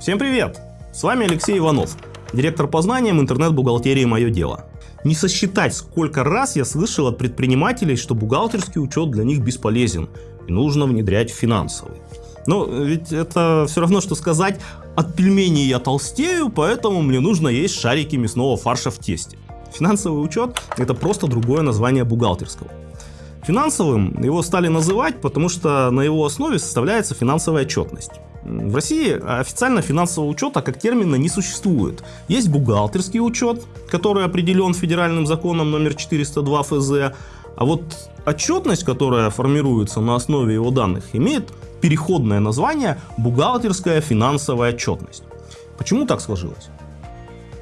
Всем привет! С вами Алексей Иванов, директор по знаниям интернет-бухгалтерии «Мое дело». Не сосчитать, сколько раз я слышал от предпринимателей, что бухгалтерский учет для них бесполезен и нужно внедрять финансовый. Но ведь это все равно, что сказать, от пельменей я толстею, поэтому мне нужно есть шарики мясного фарша в тесте. Финансовый учет – это просто другое название бухгалтерского. Финансовым его стали называть, потому что на его основе составляется финансовая отчетность. В России официально финансового учета как термина не существует. Есть бухгалтерский учет, который определен федеральным законом номер 402 ФЗ, а вот отчетность, которая формируется на основе его данных, имеет переходное название «бухгалтерская финансовая отчетность». Почему так сложилось?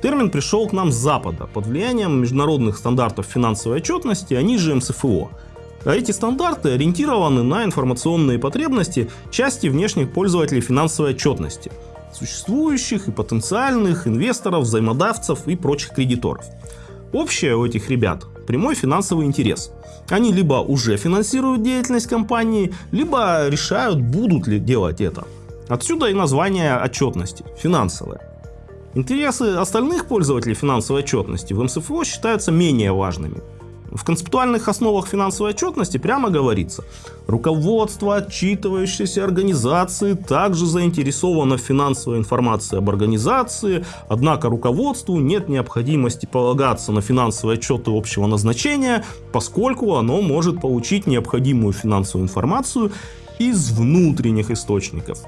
Термин пришел к нам с Запада под влиянием международных стандартов финансовой отчетности, они же МСФО – а эти стандарты ориентированы на информационные потребности части внешних пользователей финансовой отчетности, существующих и потенциальных инвесторов, взаимодавцев и прочих кредиторов. Общее у этих ребят – прямой финансовый интерес. Они либо уже финансируют деятельность компании, либо решают, будут ли делать это. Отсюда и название отчетности – финансовая. Интересы остальных пользователей финансовой отчетности в МСФО считаются менее важными – в концептуальных основах финансовой отчетности прямо говорится, руководство отчитывающейся организации также заинтересовано в финансовой информации об организации, однако руководству нет необходимости полагаться на финансовые отчеты общего назначения, поскольку оно может получить необходимую финансовую информацию из внутренних источников.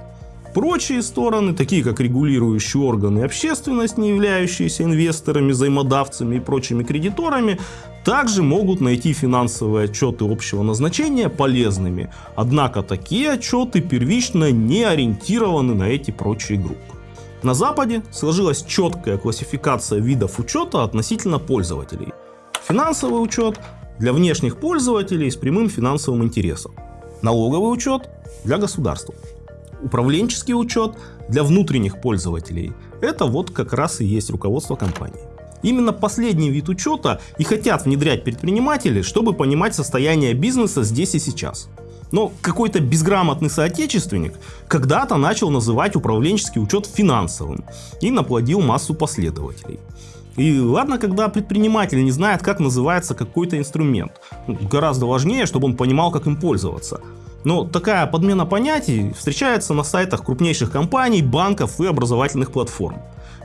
Прочие стороны, такие как регулирующие органы общественность, не являющиеся инвесторами, взаимодавцами и прочими кредиторами, также могут найти финансовые отчеты общего назначения полезными, однако такие отчеты первично не ориентированы на эти прочие группы. На Западе сложилась четкая классификация видов учета относительно пользователей. Финансовый учет для внешних пользователей с прямым финансовым интересом. Налоговый учет для государства управленческий учет для внутренних пользователей. Это вот как раз и есть руководство компании. Именно последний вид учета и хотят внедрять предприниматели, чтобы понимать состояние бизнеса здесь и сейчас. Но какой-то безграмотный соотечественник когда-то начал называть управленческий учет финансовым и наплодил массу последователей. И ладно, когда предприниматель не знает, как называется какой-то инструмент. Гораздо важнее, чтобы он понимал, как им пользоваться. Но такая подмена понятий встречается на сайтах крупнейших компаний, банков и образовательных платформ.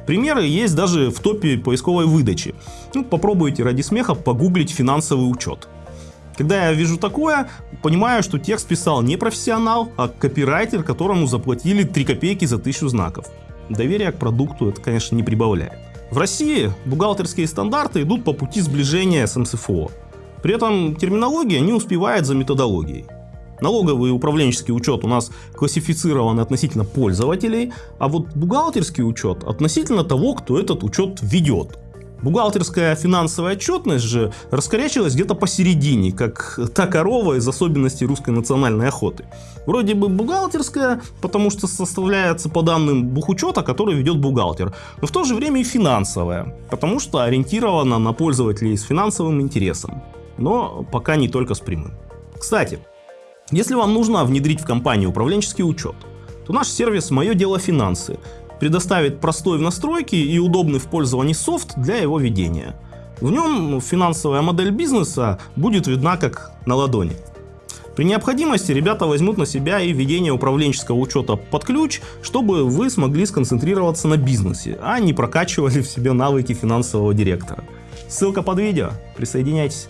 Примеры есть даже в топе поисковой выдачи. Ну, попробуйте ради смеха погуглить финансовый учет. Когда я вижу такое, понимаю, что текст писал не профессионал, а копирайтер, которому заплатили 3 копейки за тысячу знаков. Доверия к продукту это, конечно, не прибавляет. В России бухгалтерские стандарты идут по пути сближения с МСФО. При этом терминология не успевает за методологией. Налоговый и управленческий учет у нас классифицирован относительно пользователей, а вот бухгалтерский учет относительно того, кто этот учет ведет. Бухгалтерская финансовая отчетность же раскорячилась где-то посередине, как та корова из особенностей русской национальной охоты. Вроде бы бухгалтерская, потому что составляется по данным бухучета, который ведет бухгалтер, но в то же время и финансовая, потому что ориентирована на пользователей с финансовым интересом, но пока не только с прямым. Кстати, если вам нужно внедрить в компанию управленческий учет, то наш сервис «Мое дело финансы» предоставит простой в настройке и удобный в пользовании софт для его ведения. В нем финансовая модель бизнеса будет видна как на ладони. При необходимости ребята возьмут на себя и ведение управленческого учета под ключ, чтобы вы смогли сконцентрироваться на бизнесе, а не прокачивали в себе навыки финансового директора. Ссылка под видео, присоединяйтесь.